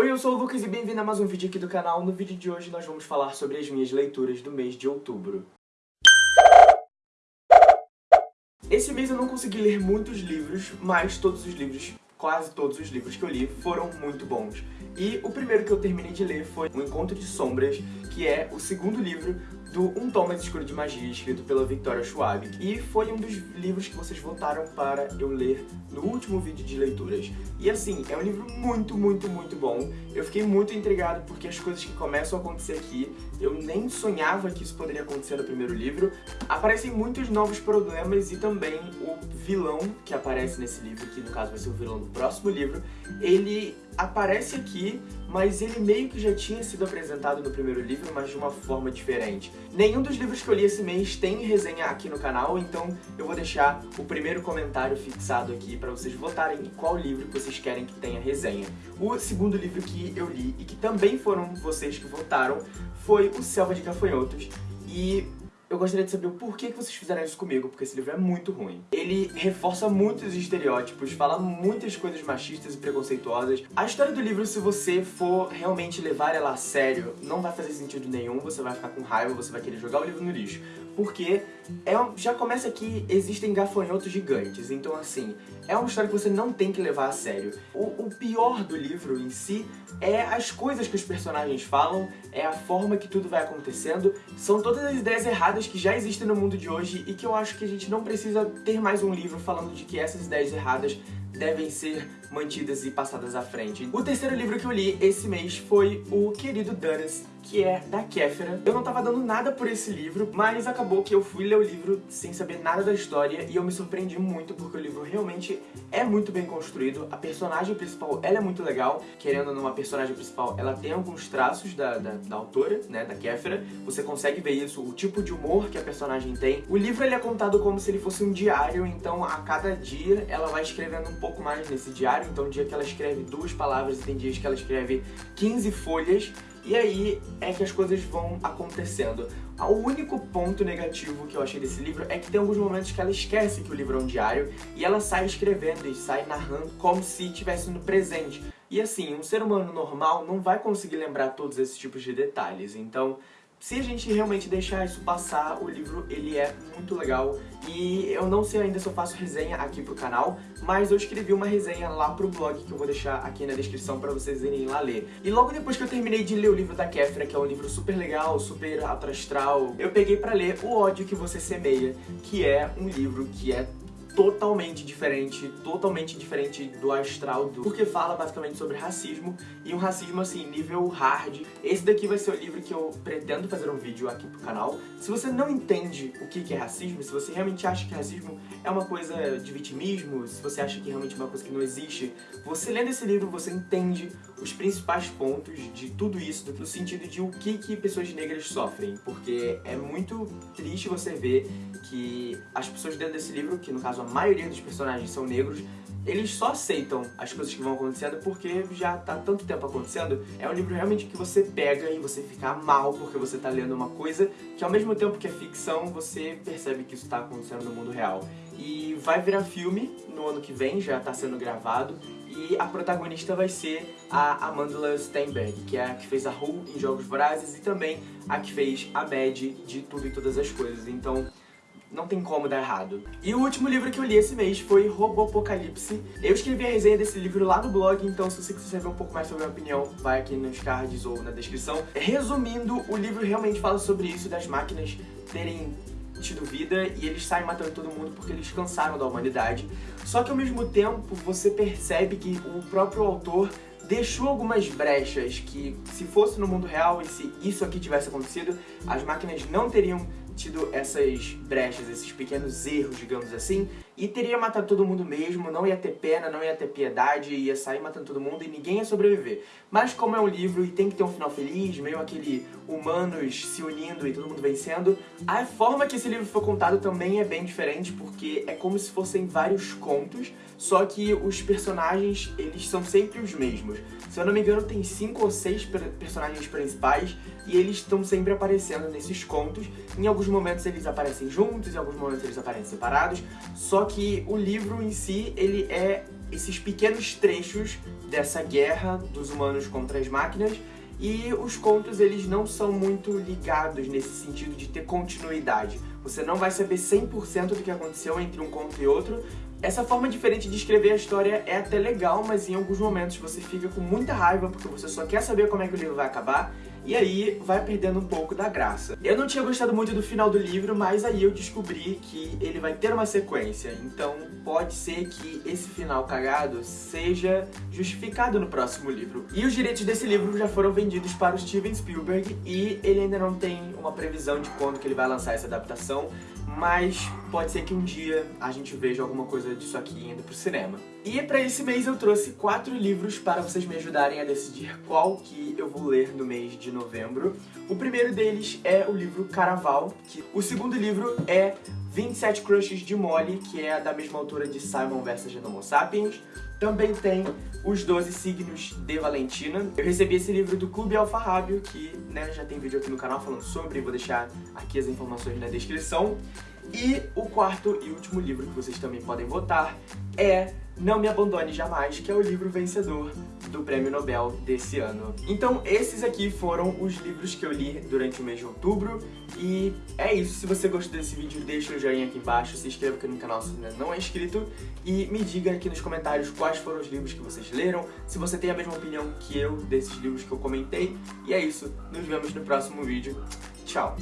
Oi, eu sou o Lucas e bem-vindo a mais um vídeo aqui do canal. No vídeo de hoje nós vamos falar sobre as minhas leituras do mês de outubro. Esse mês eu não consegui ler muitos livros, mas todos os livros, quase todos os livros que eu li foram muito bons. E o primeiro que eu terminei de ler foi O Encontro de Sombras, que é o segundo livro do Um Tom Escuro de Magia, escrito pela Victoria Schwab. E foi um dos livros que vocês votaram para eu ler no último vídeo de leituras. E assim, é um livro muito, muito, muito bom. Eu fiquei muito intrigado porque as coisas que começam a acontecer aqui, eu nem sonhava que isso poderia acontecer no primeiro livro. Aparecem muitos novos problemas e também o vilão que aparece nesse livro, que no caso vai ser o vilão do próximo livro, ele aparece aqui, mas ele meio que já tinha sido apresentado no primeiro livro, mas de uma forma diferente. Nenhum dos livros que eu li esse mês tem resenha aqui no canal, então eu vou deixar o primeiro comentário fixado aqui para vocês votarem em qual livro que vocês querem que tenha resenha. O segundo livro que eu li, e que também foram vocês que votaram, foi O Selva de Gafanhotos, e eu gostaria de saber o porquê que vocês fizeram isso comigo, porque esse livro é muito ruim. Ele reforça muitos estereótipos, fala muitas coisas machistas e preconceituosas. A história do livro, se você for realmente levar ela a sério, não vai fazer sentido nenhum, você vai ficar com raiva, você vai querer jogar o livro no lixo. Porque é, já começa que existem gafanhotos gigantes, então assim, é uma história que você não tem que levar a sério. O, o pior do livro em si é as coisas que os personagens falam, é a forma que tudo vai acontecendo, são todas as ideias erradas que já existem no mundo de hoje e que eu acho que a gente não precisa ter mais um livro falando de que essas ideias erradas devem ser mantidas e passadas à frente. O terceiro livro que eu li esse mês foi o Querido Danas, que é da Kéfera. Eu não tava dando nada por esse livro, mas acabou que eu fui ler o livro sem saber nada da história e eu me surpreendi muito porque o livro realmente é muito bem construído. A personagem principal, ela é muito legal. Querendo ou não, a personagem principal, ela tem alguns traços da, da, da autora, né, da Kéfera. Você consegue ver isso, o tipo de humor que a personagem tem. O livro ele é contado como se ele fosse um diário, então a cada dia ela vai escrevendo um pouco mais nesse diário. Então, dia que ela escreve duas palavras e tem dias que ela escreve 15 folhas. E aí é que as coisas vão acontecendo. O único ponto negativo que eu achei desse livro é que tem alguns momentos que ela esquece que o livro é um diário e ela sai escrevendo e sai narrando como se estivesse no presente. E assim, um ser humano normal não vai conseguir lembrar todos esses tipos de detalhes, então se a gente realmente deixar isso passar, o livro ele é muito legal e eu não sei ainda se eu faço resenha aqui pro canal, mas eu escrevi uma resenha lá pro blog que eu vou deixar aqui na descrição pra vocês irem lá ler. E logo depois que eu terminei de ler o livro da Kéfera, que é um livro super legal, super astral, eu peguei pra ler O Ódio Que Você Semeia, que é um livro que é totalmente diferente, totalmente diferente do astral, do... porque fala basicamente sobre racismo, e um racismo assim, nível hard. Esse daqui vai ser o livro que eu pretendo fazer um vídeo aqui pro canal. Se você não entende o que é racismo, se você realmente acha que racismo é uma coisa de vitimismo, se você acha que realmente é uma coisa que não existe, você lendo esse livro, você entende os principais pontos de tudo isso, no sentido de o que, que pessoas negras sofrem, porque é muito triste você ver que as pessoas dentro desse livro, que no caso a maioria dos personagens são negros, eles só aceitam as coisas que vão acontecendo porque já tá tanto tempo acontecendo. É um livro realmente que você pega e você fica mal porque você tá lendo uma coisa que ao mesmo tempo que é ficção, você percebe que isso tá acontecendo no mundo real. E vai virar filme no ano que vem, já tá sendo gravado, e a protagonista vai ser a Amanda Steinberg, que é a que fez a Who em Jogos Vorazes e também a que fez a Mad de Tudo e Todas as Coisas. Então, não tem como dar errado. E o último livro que eu li esse mês foi Robopocalipse. Eu escrevi a resenha desse livro lá no blog, então se você quiser saber um pouco mais sobre a minha opinião, vai aqui nos cards ou na descrição. Resumindo, o livro realmente fala sobre isso, das máquinas terem tido vida e eles saem matando todo mundo porque eles cansaram da humanidade. Só que ao mesmo tempo você percebe que o próprio autor deixou algumas brechas que se fosse no mundo real e se isso aqui tivesse acontecido, as máquinas não teriam tido essas brechas, esses pequenos erros, digamos assim, e teria matado todo mundo mesmo, não ia ter pena, não ia ter piedade, ia sair matando todo mundo e ninguém ia sobreviver. Mas como é um livro e tem que ter um final feliz, meio aquele humanos se unindo e todo mundo vencendo, a forma que esse livro foi contado também é bem diferente, porque é como se fossem vários contos, só que os personagens, eles são sempre os mesmos. Se eu não me engano, tem cinco ou seis personagens principais e eles estão sempre aparecendo nesses contos. Em alguns momentos eles aparecem juntos, em alguns momentos eles aparecem separados, só que o livro em si, ele é esses pequenos trechos dessa guerra dos humanos contra as máquinas e os contos eles não são muito ligados nesse sentido de ter continuidade. Você não vai saber 100% do que aconteceu entre um conto e outro. Essa forma diferente de escrever a história é até legal, mas em alguns momentos você fica com muita raiva porque você só quer saber como é que o livro vai acabar e aí vai perdendo um pouco da graça. Eu não tinha gostado muito do final do livro, mas aí eu descobri que ele vai ter uma sequência, então pode ser que esse final cagado seja justificado no próximo livro. E os direitos desse livro já foram vendidos para o Steven Spielberg e ele ainda não tem uma previsão de quando que ele vai lançar essa adaptação, mas pode ser que um dia a gente veja alguma coisa disso aqui indo pro cinema. E pra esse mês eu trouxe quatro livros para vocês me ajudarem a decidir qual que eu vou ler no mês de novembro. O primeiro deles é o livro Caraval, que o segundo livro é 27 Crushes de Molly, que é da mesma autora de Simon vs. Homo Sapiens. Também tem Os 12 Signos de Valentina. Eu recebi esse livro do Clube Alfarrábio, que né, já tem vídeo aqui no canal falando sobre, vou deixar aqui as informações na descrição. E o quarto e último livro que vocês também podem votar é Não Me Abandone Jamais, que é o livro vencedor do Prêmio Nobel desse ano. Então esses aqui foram os livros que eu li durante o mês de outubro e é isso. Se você gostou desse vídeo, deixa o joinha aqui embaixo, se inscreva aqui no canal se ainda não é inscrito e me diga aqui nos comentários quais foram os livros que vocês leram, se você tem a mesma opinião que eu desses livros que eu comentei. E é isso, nos vemos no próximo vídeo. Tchau!